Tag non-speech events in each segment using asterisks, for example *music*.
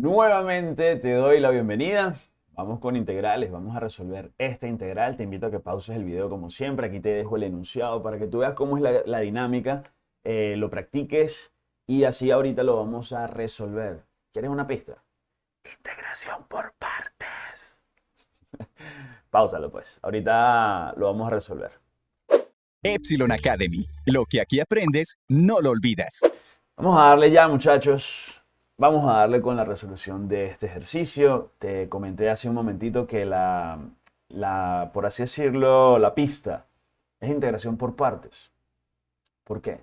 Nuevamente te doy la bienvenida. Vamos con integrales, vamos a resolver esta integral. Te invito a que pauses el video como siempre. Aquí te dejo el enunciado para que tú veas cómo es la, la dinámica, eh, lo practiques y así ahorita lo vamos a resolver. ¿Quieres una pista? Integración por partes. *laughs* Páusalo pues. Ahorita lo vamos a resolver. Epsilon Academy. Lo que aquí aprendes, no lo olvidas. Vamos a darle ya, muchachos. Vamos a darle con la resolución de este ejercicio. Te comenté hace un momentito que la, por así decirlo, la pista es integración por partes. ¿Por qué?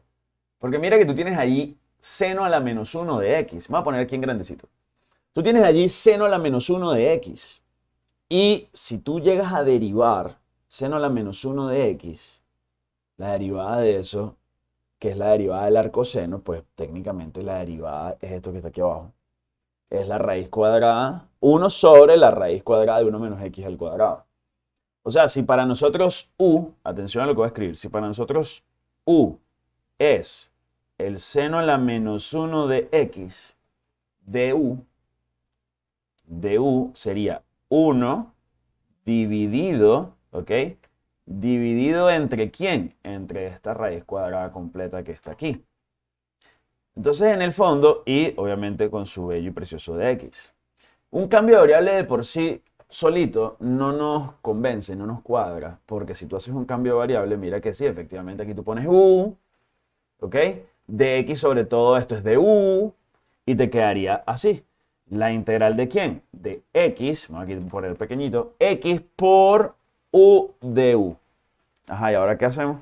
Porque mira que tú tienes allí seno a la menos 1 de x. Vamos a poner aquí en grandecito. Tú tienes allí seno a la menos 1 de x. Y si tú llegas a derivar seno a la menos 1 de x, la derivada de eso que es la derivada del arcoseno, pues técnicamente la derivada es esto que está aquí abajo. Es la raíz cuadrada, 1 sobre la raíz cuadrada de 1 menos x al cuadrado. O sea, si para nosotros u, atención a lo que voy a escribir, si para nosotros u es el seno a la menos 1 de x, du, du sería 1 dividido, ¿ok? Dividido entre quién? Entre esta raíz cuadrada completa que está aquí. Entonces, en el fondo, y obviamente con su bello y precioso de x. Un cambio de variable de por sí solito no nos convence, no nos cuadra, porque si tú haces un cambio de variable, mira que sí, efectivamente aquí tú pones u, ¿ok? De x sobre todo esto es de u, y te quedaría así. La integral de quién? De x, vamos aquí a poner pequeñito, x por u de u. Ajá, ¿y ahora qué hacemos?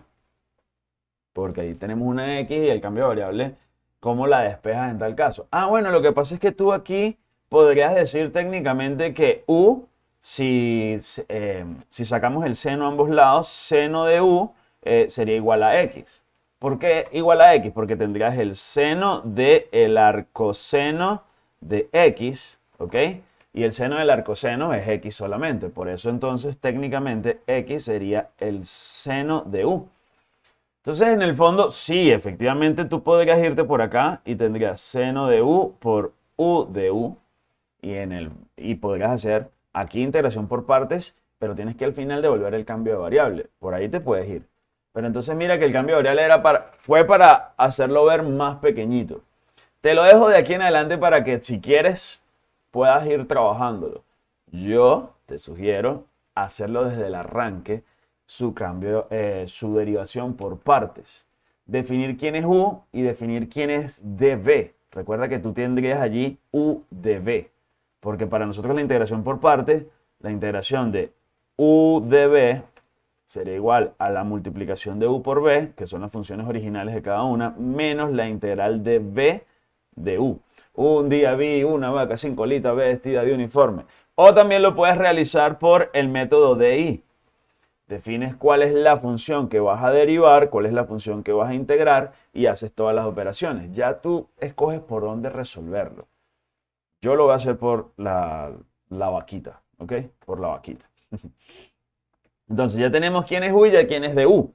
Porque ahí tenemos una x y el cambio de variable, ¿cómo la despejas en tal caso? Ah, bueno, lo que pasa es que tú aquí podrías decir técnicamente que u, si, eh, si sacamos el seno a ambos lados, seno de u eh, sería igual a x. ¿Por qué igual a x? Porque tendrías el seno del el arcoseno de x, ¿ok? Y el seno del arcoseno es x solamente. Por eso entonces técnicamente x sería el seno de u. Entonces en el fondo sí, efectivamente tú podrías irte por acá y tendrías seno de u por u de u. Y, en el, y podrías hacer aquí integración por partes, pero tienes que al final devolver el cambio de variable. Por ahí te puedes ir. Pero entonces mira que el cambio de variable era para, fue para hacerlo ver más pequeñito. Te lo dejo de aquí en adelante para que si quieres puedas ir trabajándolo. Yo te sugiero hacerlo desde el arranque, su cambio, eh, su derivación por partes. Definir quién es U y definir quién es DB. Recuerda que tú tendrías allí U de B, porque para nosotros la integración por partes, la integración de U de B sería igual a la multiplicación de U por B, que son las funciones originales de cada una, menos la integral de B de U. Un día vi una vaca sin colita vestida de uniforme. O también lo puedes realizar por el método DI. Defines cuál es la función que vas a derivar, cuál es la función que vas a integrar y haces todas las operaciones. Ya tú escoges por dónde resolverlo. Yo lo voy a hacer por la, la vaquita, ¿ok? Por la vaquita. *laughs* Entonces ya tenemos quién es U y quién es de U.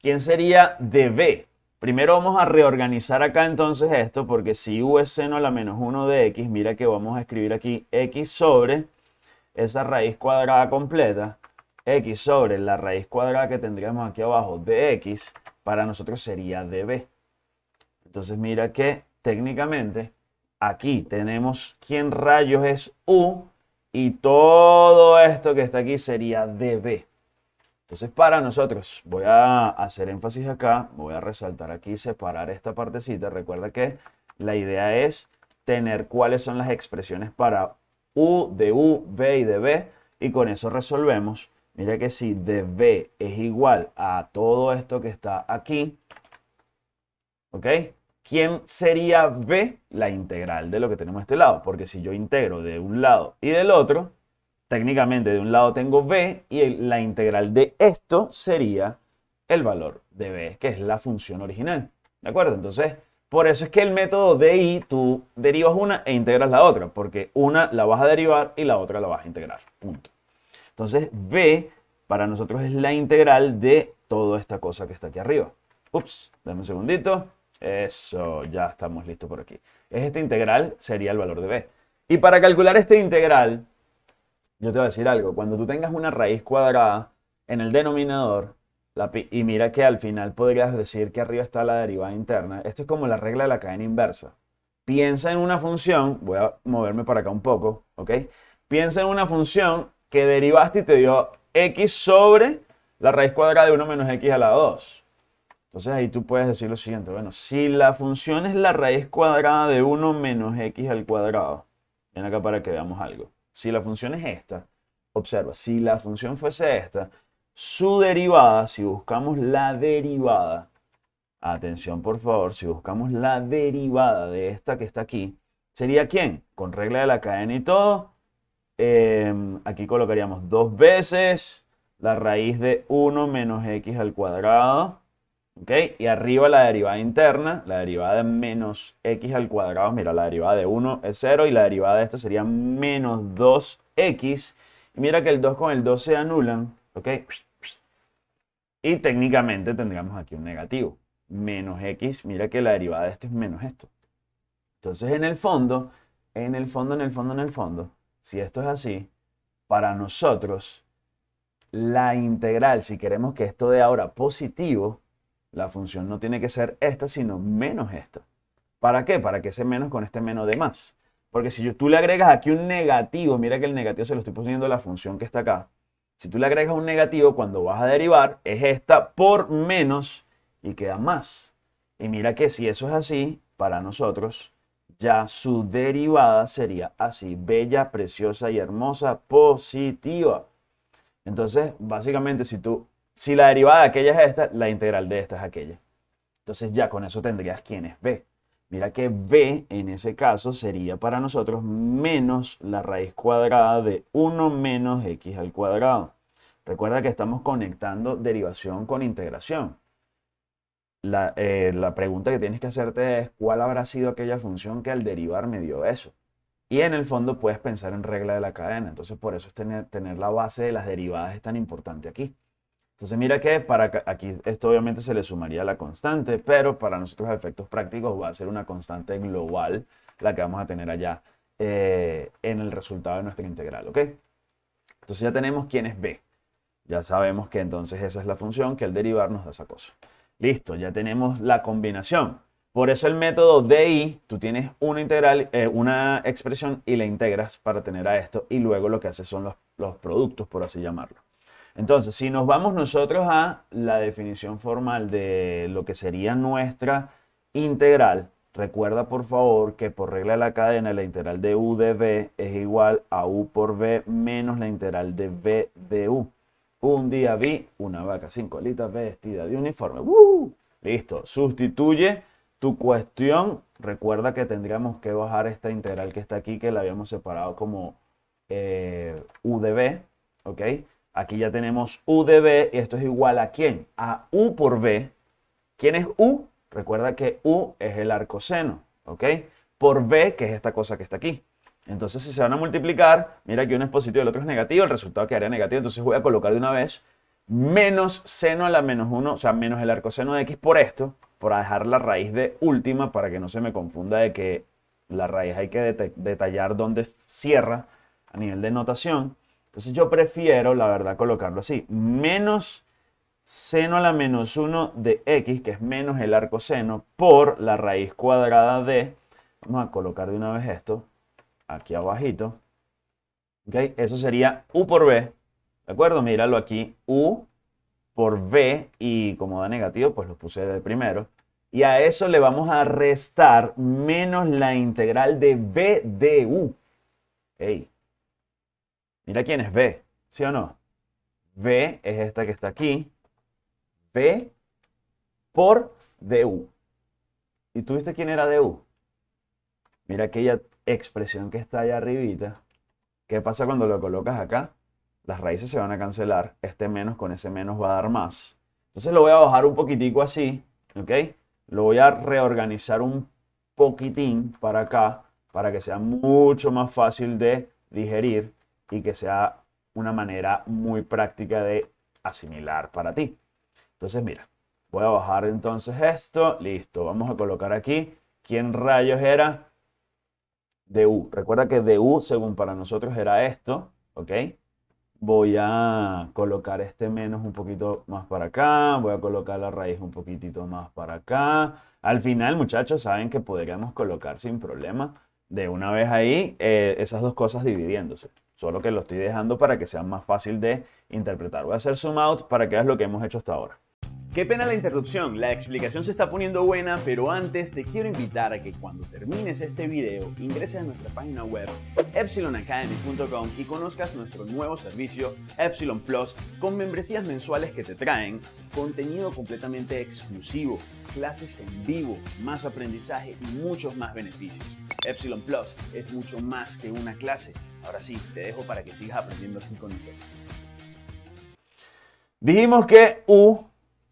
¿Quién sería de B? Primero vamos a reorganizar acá entonces esto, porque si u es seno a la menos 1 de x, mira que vamos a escribir aquí x sobre esa raíz cuadrada completa, x sobre la raíz cuadrada que tendríamos aquí abajo de x, para nosotros sería db. Entonces mira que técnicamente aquí tenemos quién rayos es u, y todo esto que está aquí sería db. Entonces para nosotros, voy a hacer énfasis acá, voy a resaltar aquí, separar esta partecita. Recuerda que la idea es tener cuáles son las expresiones para u de u, b y de b, y con eso resolvemos. Mira que si de b es igual a todo esto que está aquí, ¿ok? ¿Quién sería b? La integral de lo que tenemos a este lado, porque si yo integro de un lado y del otro, técnicamente de un lado tengo b y la integral de esto sería el valor de b, que es la función original. ¿De acuerdo? Entonces, por eso es que el método DI tú derivas una e integras la otra, porque una la vas a derivar y la otra la vas a integrar. Punto. Entonces, b para nosotros es la integral de toda esta cosa que está aquí arriba. Ups, dame un segundito. Eso, ya estamos listos por aquí. Esta integral sería el valor de b. Y para calcular este integral, yo te voy a decir algo. Cuando tú tengas una raíz cuadrada en el denominador, y mira que al final podrías decir que arriba está la derivada interna. Esto es como la regla de la cadena inversa. Piensa en una función, voy a moverme para acá un poco, ¿ok? Piensa en una función que derivaste y te dio x sobre la raíz cuadrada de 1 menos x a la 2. Entonces ahí tú puedes decir lo siguiente, bueno, si la función es la raíz cuadrada de 1 menos x al cuadrado, ven acá para que veamos algo. Si la función es esta, observa, si la función fuese esta, su derivada, si buscamos la derivada, atención por favor, si buscamos la derivada de esta que está aquí, ¿sería quién? Con regla de la cadena y todo, em, aquí colocaríamos dos veces la raíz de 1 menos x al cuadrado y arriba la derivada interna, la derivada de menos x al cuadrado, mira, la derivada de 1 es 0 y la derivada de esto sería menos 2x. Y mira que el 2 con el 2 se anulan, ¿ok? Y técnicamente tendríamos aquí un negativo. Menos x, mira que la derivada de esto es menos esto. Entonces en el fondo, en el fondo, en el fondo, en el fondo, si esto es así, para nosotros, la integral, si queremos que esto dé ahora positivo, la función no tiene que ser esta, sino menos esta. ¿Para qué? Para que ese menos con este menos de más. Porque si tú le agregas aquí un negativo, mira que el negativo se lo estoy poniendo a la función que está acá. Si tú le agregas un negativo, cuando vas a derivar, es esta por menos y queda más. Y mira que si eso es así, para nosotros, ya su derivada sería así, bella, preciosa y hermosa, positiva. Entonces, básicamente, si tú si la derivada de aquella es esta, la integral de esta es aquella. Entonces ya con eso tendrías quién es b. Mira que b en ese caso sería para nosotros menos la raíz cuadrada de 1 menos x al cuadrado. Recuerda que estamos conectando derivación con integración. La, eh, la, pregunta que tienes que hacerte es cuál habrá sido aquella función que al derivar me dio eso. Y en el fondo puedes pensar en regla de la cadena. Entonces por eso es tener, tener la base de las derivadas es tan importante aquí. Entonces mira que para aquí esto obviamente se le sumaría la constante, pero para nosotros efectos prácticos va a ser una constante global la que vamos a tener allá eh, en el resultado de nuestra integral, ¿ok? Entonces ya tenemos quién es b. Ya sabemos que entonces esa es la función que al derivar nos da esa cosa. Listo, ya tenemos la combinación. Por eso el método DI, tú tienes una integral, eh, una expresión y la integras para tener a esto y luego lo que hace son los productos, por así llamarlo. Entonces, si nos vamos nosotros a la definición formal de lo que sería nuestra integral, recuerda por favor que por regla de la cadena la integral de u de es igual a u por v menos la integral de v de u. Un día vi una vaca sin colitas vestida de uniforme. Listo, sustituye tu cuestión. Recuerda que tendríamos que bajar esta integral que está aquí, que la habíamos separado como eh, u de ¿ok? Aquí ya tenemos u de b y esto es igual a quién? A u por b. ¿Quién es u? Recuerda que u es el arcoseno, ¿ok? Por b, que es esta cosa que está aquí. Entonces, si se van a multiplicar, mira que uno es positivo y el otro es negativo, el resultado quedaría negativo. Entonces voy a colocar de una vez menos seno a la menos 1, o sea, menos el arcoseno de x por esto, para dejar la raíz de última, para que no se me confunda de que la raíz hay que detallar dónde cierra a nivel de notación. Entonces yo prefiero, la verdad, colocarlo así. Menos seno a la menos 1 de x, que es menos el arco seno, por la raíz cuadrada de... Vamos a colocar de una vez esto aquí abajito. ¿Ok? Eso sería u por b. ¿De acuerdo? Míralo aquí. u por b y como da negativo, pues lo puse de primero. Y a eso le vamos a restar menos la integral de b de u. Ey, Mira quién es B, ¿sí o no? B es esta que está aquí. B por DU. ¿Y tú viste quién era DU? Mira aquella expresión que está allá arribita. ¿Qué pasa cuando lo colocas acá? Las raíces se van a cancelar. Este menos con ese menos va a dar más. Entonces lo voy a bajar un poquitico así, ¿ok? Lo voy a reorganizar un poquitín para acá para que sea mucho más fácil de digerir y que sea una manera muy práctica de asimilar para ti. Entonces, mira, voy a bajar entonces esto. Listo, vamos a colocar aquí. ¿Quién rayos era? du. Recuerda que du, según para nosotros, era esto, ¿ok? Voy a colocar este menos un poquito más para acá, voy a colocar la raíz un poquitito más para acá. Al final, muchachos, saben que podríamos colocar sin problema de una vez ahí eh, esas dos cosas dividiéndose. Solo que lo estoy dejando para que sea más fácil de interpretar. Voy a hacer zoom out para que veas lo que hemos hecho hasta ahora. Qué pena la interrupción, la explicación se está poniendo buena, pero antes te quiero invitar a que cuando termines este video ingreses a nuestra página web epsilonacademy.com y conozcas nuestro nuevo servicio Epsilon Plus con membresías mensuales que te traen contenido completamente exclusivo, clases en vivo, más aprendizaje y muchos más beneficios. Epsilon Plus es mucho más que una clase. Ahora sí, te dejo para que sigas aprendiendo así con nosotros. Dijimos que U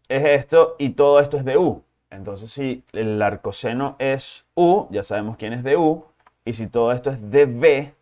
es esto y todo esto es de U. Entonces, si el arcoseno es U, ya sabemos quién es de U. Y si todo esto es de B,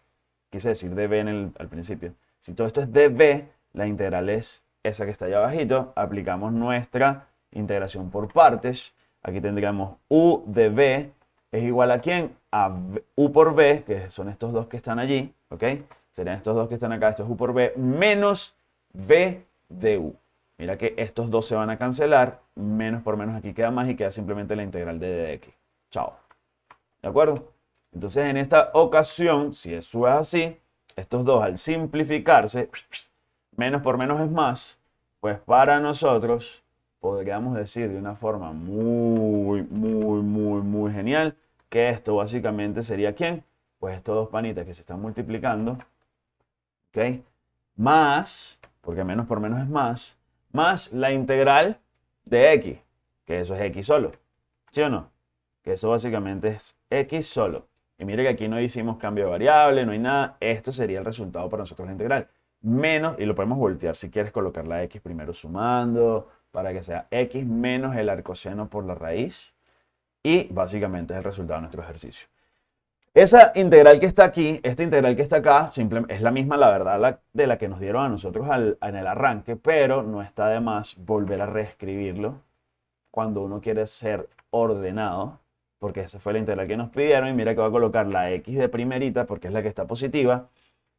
quise decir de B en el, al principio. Si todo esto es de B, la integral es esa que está allá abajito. Aplicamos nuestra integración por partes. Aquí tendríamos U de B es igual a quién? A U por B, que son estos dos que están allí, ¿ok? Serían estos dos que están acá, esto es U por B, menos B de U. Mira que estos dos se van a cancelar, menos por menos aquí queda más y queda simplemente la integral de d de x. Chao. ¿De acuerdo? Entonces en esta ocasión, si eso es así, estos dos al simplificarse, menos por menos es más, pues para nosotros podríamos decir de una forma muy, muy, muy, muy genial que esto básicamente sería ¿quién? Pues estos dos panitas que se están multiplicando, ¿ok? Más, porque menos por menos es más, más la integral de x, que eso es x solo, ¿sí o no? Que eso básicamente es x solo. Y mire que aquí no hicimos cambio de variable, no hay nada. Esto sería el resultado para nosotros la integral. Menos, y lo podemos voltear si quieres colocar la x primero sumando, para que sea x menos el arcoseno por la raíz. Y básicamente es el resultado de nuestro ejercicio. Esa integral que está aquí, esta integral que está acá, es la misma, la verdad, de la que nos dieron a nosotros en el arranque, pero no está de más volver a reescribirlo cuando uno quiere ser ordenado, porque esa fue la integral que nos pidieron, y mira que va a colocar la x de primerita, porque es la que está positiva,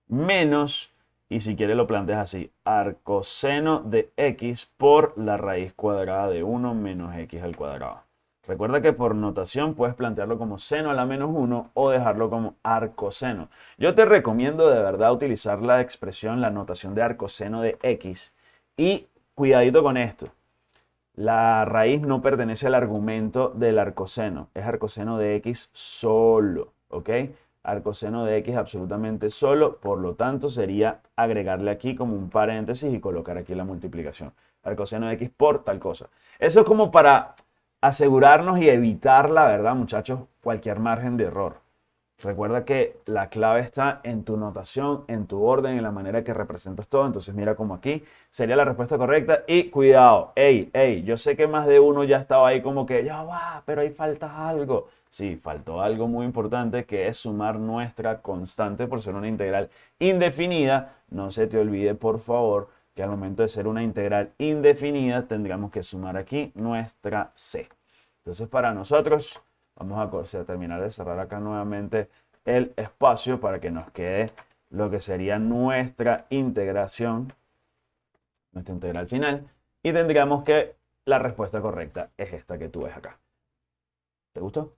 menos y si quieres lo planteas así, arcoseno de x por la raíz cuadrada de 1 menos x al cuadrado. Recuerda que por notación puedes plantearlo como seno a la menos 1 o dejarlo como arcoseno. Yo te recomiendo de verdad utilizar la expresión, la notación de arcoseno de x. Y cuidadito con esto. La raíz no pertenece al argumento del arcoseno. Es arcoseno de x solo. ¿Ok? arcoseno de x absolutamente solo, por lo tanto sería agregarle aquí como un paréntesis y colocar aquí la multiplicación. Arcoseno de x por tal cosa. Eso es como para asegurarnos y evitar, la verdad, muchachos, cualquier margen de error. Recuerda que la clave está en tu notación, en tu orden, en la manera que representas todo. Entonces mira como aquí sería la respuesta correcta. Y cuidado, hey, hey, yo sé que más de uno ya estaba ahí como que ya va, pero ahí falta algo. Sí, faltó algo muy importante que es sumar nuestra constante por ser una integral indefinida. No se te olvide, por favor, que al momento de ser una integral indefinida tendríamos que sumar aquí nuestra c. Entonces para nosotros, vamos a, terminar de cerrar acá nuevamente el espacio para que nos quede lo que sería nuestra integración, nuestra integral final. Y tendríamos que la respuesta correcta es esta que tú ves acá. ¿Te gustó?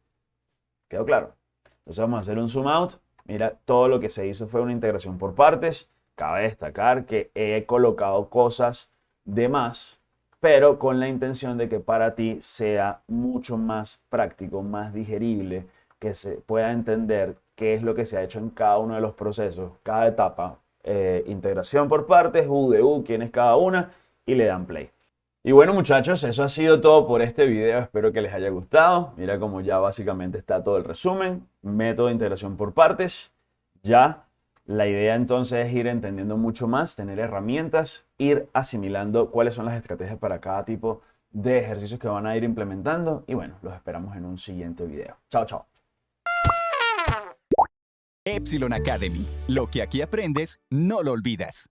¿Quedó claro? Entonces vamos a hacer un zoom out. Mira, todo lo que se hizo fue una integración por partes. Cabe destacar que he colocado cosas de más, pero con la intención de que para ti sea mucho más práctico, más digerible, que se pueda entender qué es lo que se ha hecho en cada uno de los procesos, cada etapa. Eh, integración por partes, U de U, quién es cada una, y le dan play. Y bueno muchachos, eso ha sido todo por este video, espero que les haya gustado. Mira como ya básicamente está todo el resumen, método de integración por partes. Ya la idea entonces es ir entendiendo mucho más, tener herramientas, ir asimilando cuáles son las estrategias para cada tipo de ejercicios que van a ir implementando. Y bueno, los esperamos en un siguiente video. Chao, chao. Epsilon Academy. Lo que aquí aprendes, no lo olvidas.